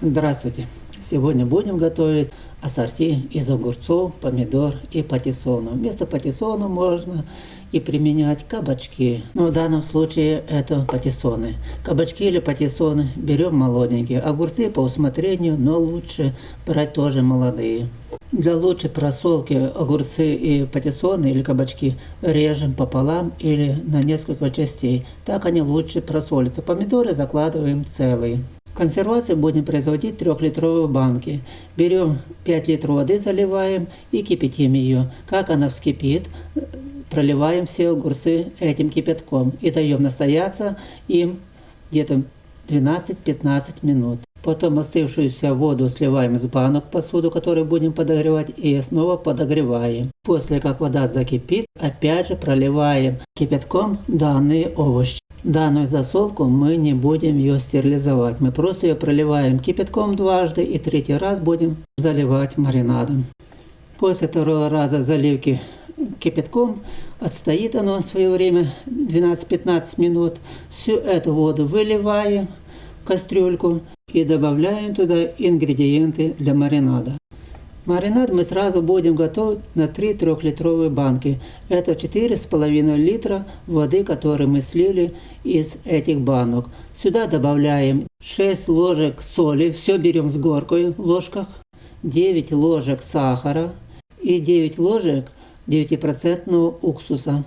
Здравствуйте! Сегодня будем готовить ассорти из огурцов, помидор и патиссона. Вместо патиссона можно и применять кабачки. Но в данном случае это патиссоны. Кабачки или патиссоны берем молоденькие. Огурцы по усмотрению, но лучше брать тоже молодые. Для лучшей просолки огурцы и патиссоны или кабачки режем пополам или на несколько частей. Так они лучше просолятся. Помидоры закладываем целые. Консервацию будем производить в 3-литровой банке. Берем 5 литров воды, заливаем и кипятим ее. Как она вскипит, проливаем все огурцы этим кипятком и даем настояться им где-то 12-15 минут. Потом остывшуюся воду сливаем из банок посуду, которую будем подогревать, и снова подогреваем. После как вода закипит, опять же проливаем кипятком данные овощи. Данную засолку мы не будем ее стерилизовать. Мы просто ее проливаем кипятком дважды и третий раз будем заливать маринадом. После второго раза заливки кипятком отстоит оно свое время 12-15 минут. Всю эту воду выливаем в кастрюльку и добавляем туда ингредиенты для маринада. Маринад мы сразу будем готовить на 3 трехлитровые банки. Это 4,5 литра воды, которую мы слили из этих банок. Сюда добавляем 6 ложек соли, все берем с горкой в ложках, 9 ложек сахара и 9 ложек 9% уксуса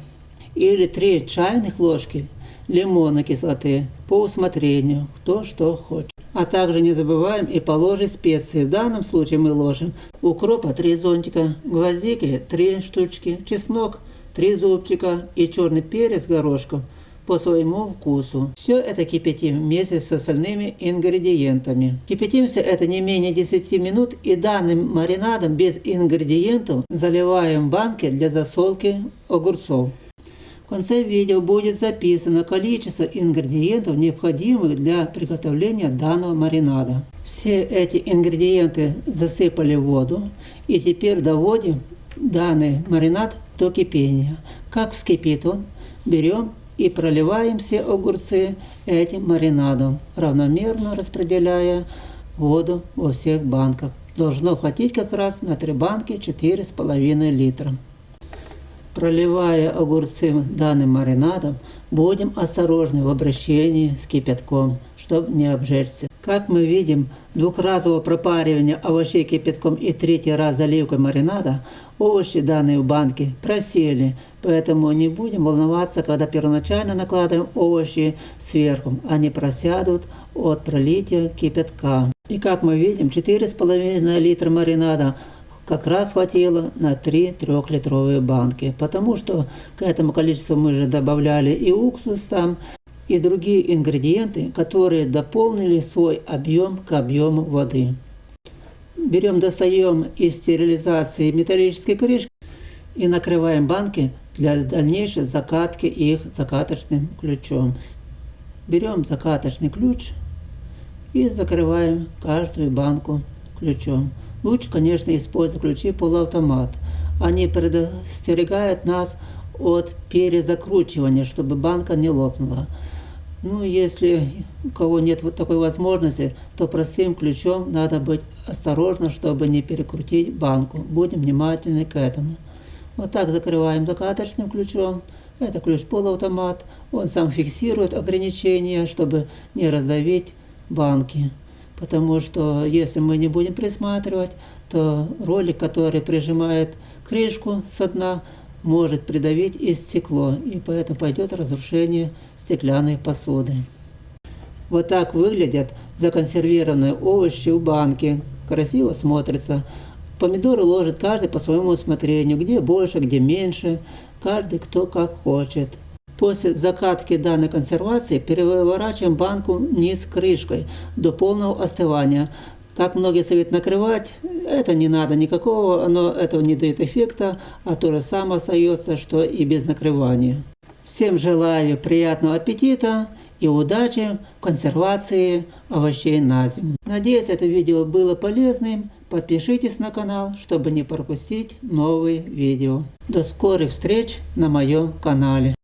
или 3 чайных ложки лимонной кислоты по усмотрению, кто что хочет. А также не забываем и положить специи. В данном случае мы ложим укропа 3 зонтика, гвоздики 3 штучки, чеснок 3 зубчика и черный перец горошком по своему вкусу. Все это кипятим вместе с остальными ингредиентами. Кипятимся это не менее 10 минут и данным маринадом без ингредиентов заливаем банки для засолки огурцов. Конце видео будет записано количество ингредиентов, необходимых для приготовления данного маринада. Все эти ингредиенты засыпали в воду и теперь доводим данный маринад до кипения. Как вскипит он, берем и проливаем все огурцы этим маринадом, равномерно распределяя воду во всех банках. Должно хватить как раз на 3 банки 4,5 литра. Проливая огурцы данным маринадом, будем осторожны в обращении с кипятком, чтобы не обжечься. Как мы видим, двухразовое пропаривание овощей кипятком и третий раз заливкой маринада, овощи данные в банке просели, поэтому не будем волноваться, когда первоначально накладываем овощи сверху, они просядут от пролития кипятка. И как мы видим, 4,5 литра маринада как раз хватило на 3 трехлитровые банки, потому что к этому количеству мы же добавляли и уксус там, и другие ингредиенты, которые дополнили свой объем к объему воды. Берем, достаем из стерилизации металлические крышки и накрываем банки для дальнейшей закатки их закаточным ключом. Берем закаточный ключ и закрываем каждую банку ключом. Лучше, конечно, использовать ключи полуавтомат. Они предостерегают нас от перезакручивания, чтобы банка не лопнула. Ну, если у кого нет вот такой возможности, то простым ключом надо быть осторожно, чтобы не перекрутить банку. Будем внимательны к этому. Вот так закрываем закаточным ключом. Это ключ полуавтомат. Он сам фиксирует ограничения, чтобы не раздавить банки потому что если мы не будем присматривать, то ролик, который прижимает крышку со дна, может придавить и стекло, и поэтому пойдет разрушение стеклянной посуды. Вот так выглядят законсервированные овощи в банке. Красиво смотрится. Помидоры ложит каждый по своему усмотрению, где больше, где меньше, каждый кто как хочет. После закатки данной консервации переворачиваем банку вниз крышкой до полного остывания. Как многие советуют накрывать, это не надо никакого, оно этого не дает эффекта, а то же самое остается, что и без накрывания. Всем желаю приятного аппетита и удачи в консервации овощей на зиму. Надеюсь, это видео было полезным. Подпишитесь на канал, чтобы не пропустить новые видео. До скорых встреч на моем канале.